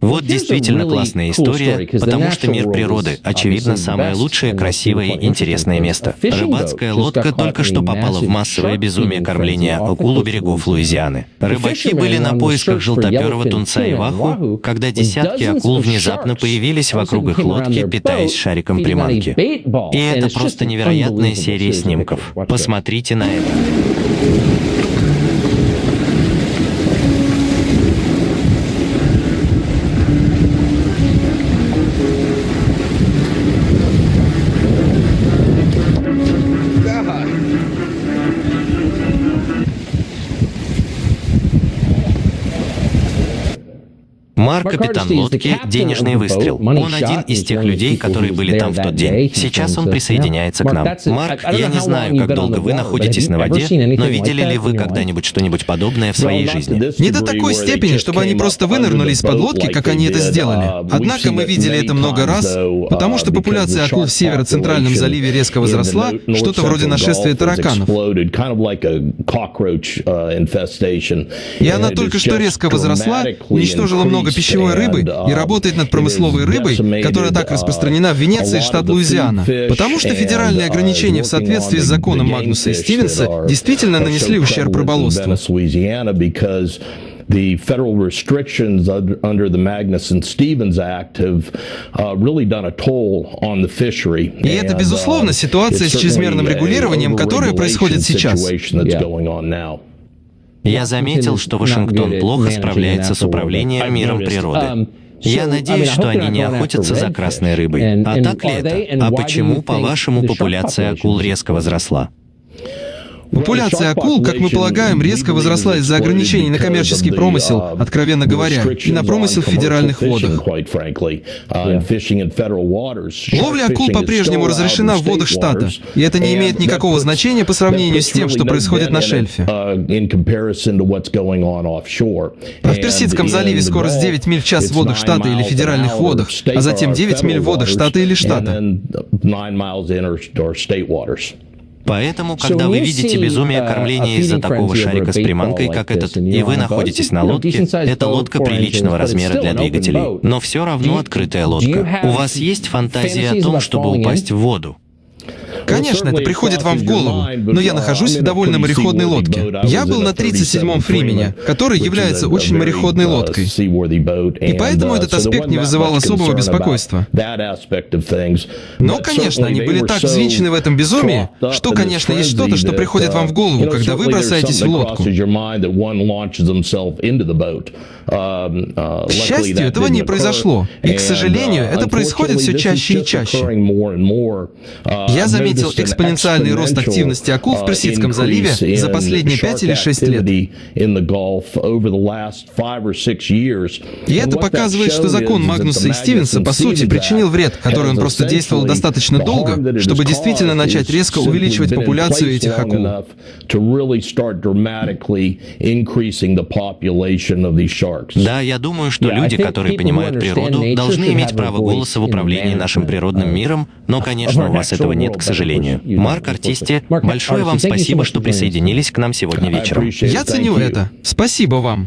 Вот действительно классная история, потому что мир природы, очевидно, самое лучшее, красивое и интересное место. Рыбацкая лодка только что попала в массовое безумие кормления акул у берегов Луизианы. Рыбаки были на поисках желтоперого тунца и ваху, когда десятки акул внезапно появились вокруг их лодки, питаясь шариком приманки. И это просто невероятная серия снимков. Посмотрите на это. Марк, капитан лодки, денежный выстрел. Он один из тех людей, которые были там в тот день. Сейчас он присоединяется к нам. Марк, я не знаю, как долго вы находитесь на воде, но видели ли вы когда-нибудь что-нибудь подобное в своей жизни? Не до такой степени, чтобы они просто вынырнули из-под лодки, как они это сделали. Однако мы видели это много раз, потому что популяция акул в северо-центральном заливе резко возросла, что-то вроде нашествия тараканов. И она только что резко возросла, уничтожила много много пищевой рыбы и работает над промысловой рыбой, которая так распространена в Венеции, штат Луизиана. Потому что федеральные ограничения в соответствии с законом Магнуса и Стивенса действительно нанесли ущерб рыболовству. the federal restrictions under the Magnuson-Stevens Act have uh, really done a toll on the fishery. И это, безусловно, ситуация с чрезмерным регулированием, которая происходит сейчас. Я заметил, что Вашингтон плохо справляется с управлением миром природы. Я надеюсь, что они не охотятся за красной рыбой. А так ли это? А почему, по-вашему, популяция акул резко возросла? Популяция акул, как мы полагаем, резко возросла из-за ограничений на коммерческий промысел, откровенно говоря, и на промысел в федеральных водах. Ловля акул по-прежнему разрешена в водах штата, и это не имеет никакого значения по сравнению с тем, что происходит на шельфе. А в Персидском заливе скорость 9 миль в час в водах штата или федеральных водах, а затем 9 миль в водах штата или штата. Поэтому, когда вы видите безумие кормления из-за такого шарика с приманкой, как этот, и вы находитесь на лодке, это лодка приличного размера для двигателей, но все равно открытая лодка. У вас есть фантазия о том, чтобы упасть в воду? Конечно, это приходит вам в голову, но я нахожусь в довольно мореходной лодке. Я был на 37-м Фримене, который является очень мореходной лодкой. И поэтому этот аспект не вызывал особого беспокойства. Но, конечно, они были так взвинчены в этом безумии, что, конечно, есть что-то, что приходит вам в голову, когда вы бросаетесь в лодку. К счастью, этого не произошло. И, к сожалению, это происходит все чаще и чаще. Я заметил экспоненциальный рост активности акул в Персидском заливе за последние 5 или 6 лет. И это показывает, что закон Магнуса и Стивенса, по сути, причинил вред, который он просто действовал достаточно долго, чтобы действительно начать резко увеличивать популяцию этих акул. Да, я думаю, что люди, которые понимают природу, должны иметь право голоса в управлении нашим природным миром, но, конечно, у вас этого нет, к сожалению. Марк Артисти, большое вам спасибо, что присоединились к нам сегодня вечером. Я ценю это. Спасибо вам.